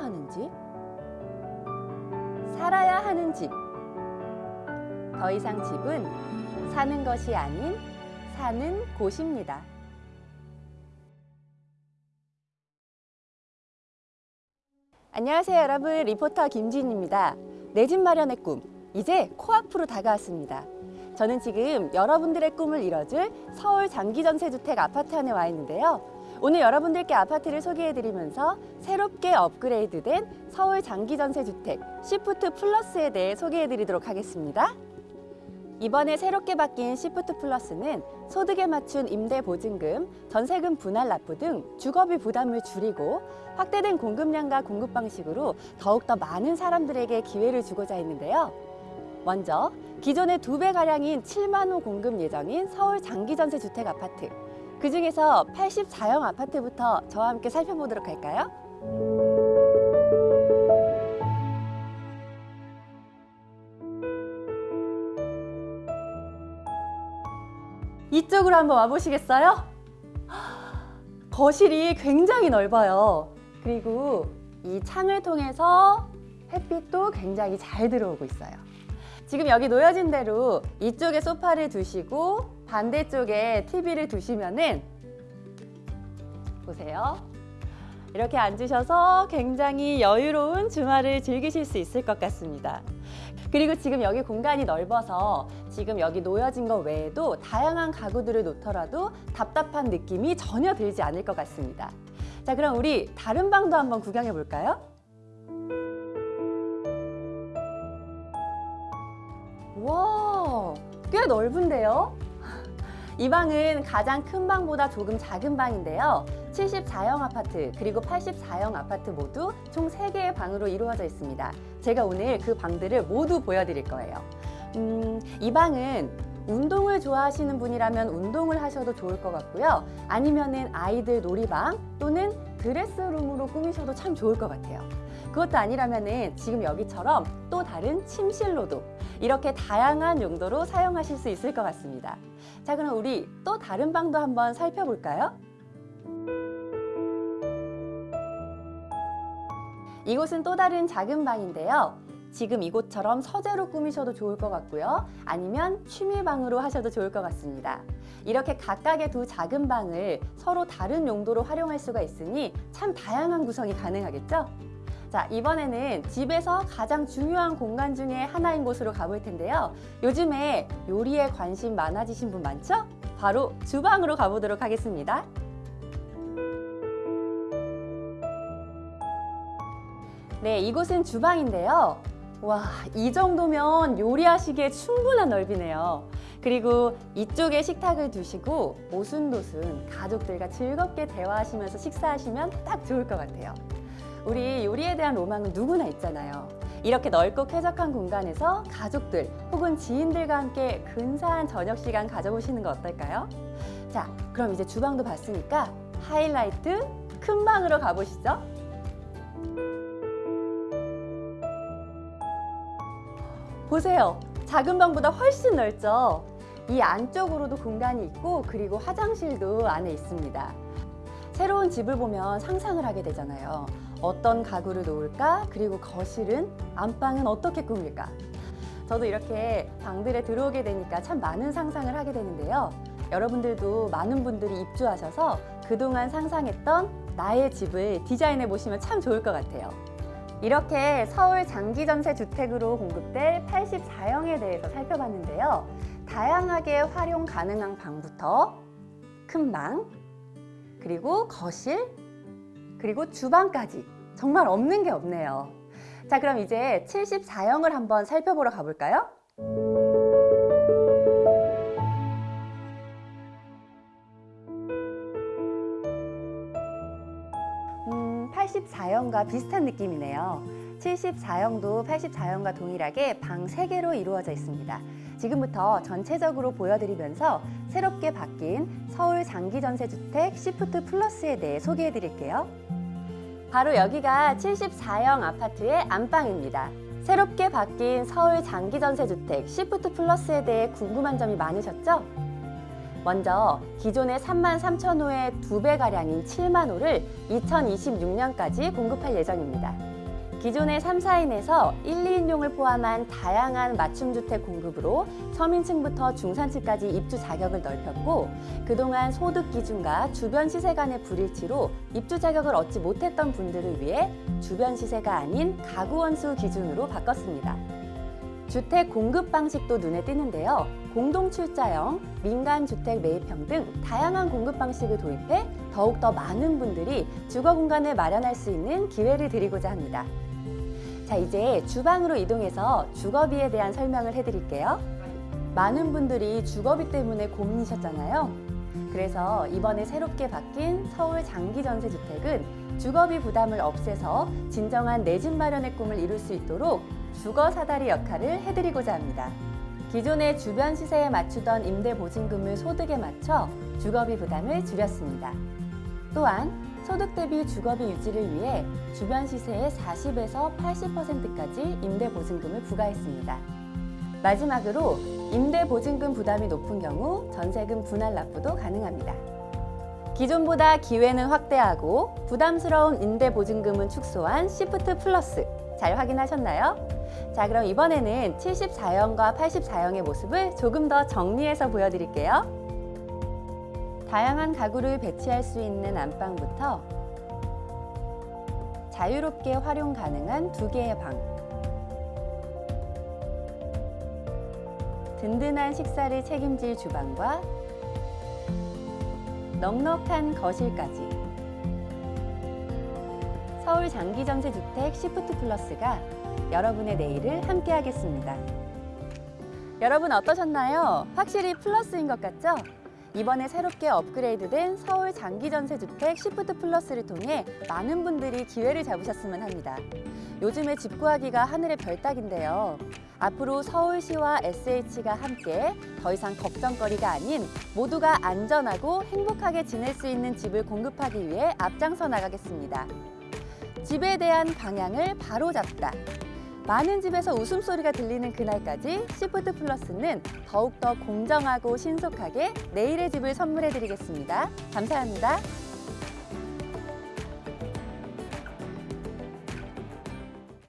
하는 집? 살아야 하는 집. 더 이상 집은 사는 것이 아닌 사는 곳입니다. 안녕하세요 여러분 리포터 김지인입니다. 내 집 마련의 꿈 이제 코앞으로 다가왔습니다. 저는 지금 여러분들의 꿈을 이뤄줄 서울 장기전세주택 아파트 안에 와 있는데요. 오늘 여러분들께 아파트를 소개해드리면서 새롭게 업그레이드된 서울 장기전세주택 Shift Plus에 대해 소개해드리도록 하겠습니다. 이번에 새롭게 바뀐 Shift Plus는 소득에 맞춘 임대 보증금, 전세금 분할 납부 등 주거비 부담을 줄이고 확대된 공급량과 공급 방식으로 더욱더 많은 사람들에게 기회를 주고자 했는데요. 먼저 기존의 두 배 가량인 7만 호 공급 예정인 서울 장기전세 주택 아파트. 그 중에서 84형 아파트부터 저와 함께 살펴보도록 할까요? 이쪽으로 한번 와보시겠어요? 거실이 굉장히 넓어요. 그리고 이 창을 통해서 햇빛도 굉장히 잘 들어오고 있어요. 지금 여기 놓여진 대로 이쪽에 소파를 두시고 반대쪽에 TV를 두시면은 보세요. 이렇게 앉으셔서 굉장히 여유로운 주말을 즐기실 수 있을 것 같습니다. 그리고 지금 여기 공간이 넓어서 지금 여기 놓여진 것 외에도 다양한 가구들을 놓더라도 답답한 느낌이 전혀 들지 않을 것 같습니다. 자, 그럼 우리 다른 방도 한번 구경해 볼까요? 와, 꽤 넓은데요? 이 방은 가장 큰 방보다 조금 작은 방인데요. 74형 아파트 그리고 84형 아파트 모두 총 3개의 방으로 이루어져 있습니다. 제가 오늘 그 방들을 모두 보여드릴 거예요. 음, 이 방은 운동을 좋아하시는 분이라면 운동을 하셔도 좋을 것 같고요. 아니면 은 아이들 놀이방 또는 드레스룸으로 꾸미셔도 참 좋을 것 같아요. 그것도 아니라면은 지금 여기처럼 또 다른 침실로도 이렇게 다양한 용도로 사용하실 수 있을 것 같습니다. 자, 그럼 우리 또 다른 방도 한번 살펴볼까요? 이곳은 또 다른 작은 방인데요. 지금 이곳처럼 서재로 꾸미셔도 좋을 것 같고요. 아니면 취미방으로 하셔도 좋을 것 같습니다. 이렇게 각각의 두 작은 방을 서로 다른 용도로 활용할 수가 있으니 참 다양한 구성이 가능하겠죠? 자, 이번에는 집에서 가장 중요한 공간 중에 하나인 곳으로 가볼 텐데요. 요즘에 요리에 관심 많아지신 분 많죠? 바로 주방으로 가보도록 하겠습니다. 네, 이곳은 주방인데요. 와, 이 정도면 요리하시기에 충분한 넓이네요. 그리고 이쪽에 식탁을 두시고 오순도순 가족들과 즐겁게 대화하시면서 식사하시면 딱 좋을 것 같아요. 우리 요리에 대한 로망은 누구나 있잖아요. 이렇게 넓고 쾌적한 공간에서 가족들 혹은 지인들과 함께 근사한 저녁 시간 가져보시는 거 어떨까요? 자, 그럼 이제 주방도 봤으니까 하이라이트 큰 방으로 가보시죠. 보세요. 작은 방보다 훨씬 넓죠? 이 안쪽으로도 공간이 있고 그리고 화장실도 안에 있습니다. 새로운 집을 보면 상상을 하게 되잖아요. 어떤 가구를 놓을까? 그리고 거실은, 안방은 어떻게 꾸밀까? 저도 이렇게 방들에 들어오게 되니까 참 많은 상상을 하게 되는데요. 여러분들도 많은 분들이 입주하셔서 그동안 상상했던 나의 집을 디자인해 보시면 참 좋을 것 같아요. 이렇게 서울 장기전세 주택으로 공급될 84형에 대해서 살펴봤는데요. 다양하게 활용 가능한 방부터 큰 방, 그리고 거실, 그리고 주방까지 정말 없는 게 없네요. 자, 그럼 이제 74형을 한번 살펴보러 가볼까요? 음, 84형과 비슷한 느낌이네요. 74형도 84형과 동일하게 방 3개로 이루어져 있습니다. 지금부터 전체적으로 보여드리면서 새롭게 바뀐 서울 장기전세주택 Shift Plus에 대해 소개해 드릴게요. 바로 여기가 74형 아파트의 안방입니다. 새롭게 바뀐 서울 장기전세주택 Shift Plus에 대해 궁금한 점이 많으셨죠? 먼저 기존의 3만 3천 호의 두 배가량인 7만 호를 2026년까지 공급할 예정입니다. 기존의 3, 4인에서 1, 2인용을 포함한 다양한 맞춤주택 공급으로 서민층부터 중산층까지 입주 자격을 넓혔고 그동안 소득 기준과 주변 시세 간의 불일치로 입주 자격을 얻지 못했던 분들을 위해 주변 시세가 아닌 가구 원수 기준으로 바꿨습니다. 주택 공급 방식도 눈에 띄는데요. 공동 출자형, 민간 주택 매입형 등 다양한 공급 방식을 도입해 더욱더 많은 분들이 주거 공간을 마련할 수 있는 기회를 드리고자 합니다. 자, 이제 주방으로 이동해서 주거비에 대한 설명을 해드릴게요. 많은 분들이 주거비 때문에 고민이셨잖아요. 그래서 이번에 새롭게 바뀐 서울 장기전세주택은 주거비 부담을 없애서 진정한 내 집 마련의 꿈을 이룰 수 있도록 주거 사다리 역할을 해드리고자 합니다. 기존의 주변 시세에 맞추던 임대보증금을 소득에 맞춰 주거비 부담을 줄였습니다. 또한 소득 대비 주거비 유지를 위해 주변 시세의 40에서 80%까지 임대보증금을 부과했습니다. 마지막으로 임대보증금 부담이 높은 경우 전세금 분할 납부도 가능합니다. 기존보다 기회는 확대하고 부담스러운 임대보증금은 축소한 시프트 플러스 잘 확인하셨나요? 자 그럼 이번에는 74형과 84형의 모습을 조금 더 정리해서 보여드릴게요. 다양한 가구를 배치할 수 있는 안방부터 자유롭게 활용 가능한 두 개의 방 든든한 식사를 책임질 주방과 넉넉한 거실까지 서울 장기전세 주택 시프트 플러스가 여러분의 내일을 함께하겠습니다. 여러분 어떠셨나요? 확실히 플러스인 것 같죠? 이번에 새롭게 업그레이드된 서울 장기전세주택 시프트 플러스를 통해 많은 분들이 기회를 잡으셨으면 합니다. 요즘에 집 구하기가 하늘의 별따기인데요. 앞으로 서울시와 SH가 함께 더 이상 걱정거리가 아닌 모두가 안전하고 행복하게 지낼 수 있는 집을 공급하기 위해 앞장서 나가겠습니다. 집에 대한 방향을 바로잡다. 많은 집에서 웃음소리가 들리는 그날까지 시프트 플러스는 더욱더 공정하고 신속하게 내일의 집을 선물해 드리겠습니다. 감사합니다.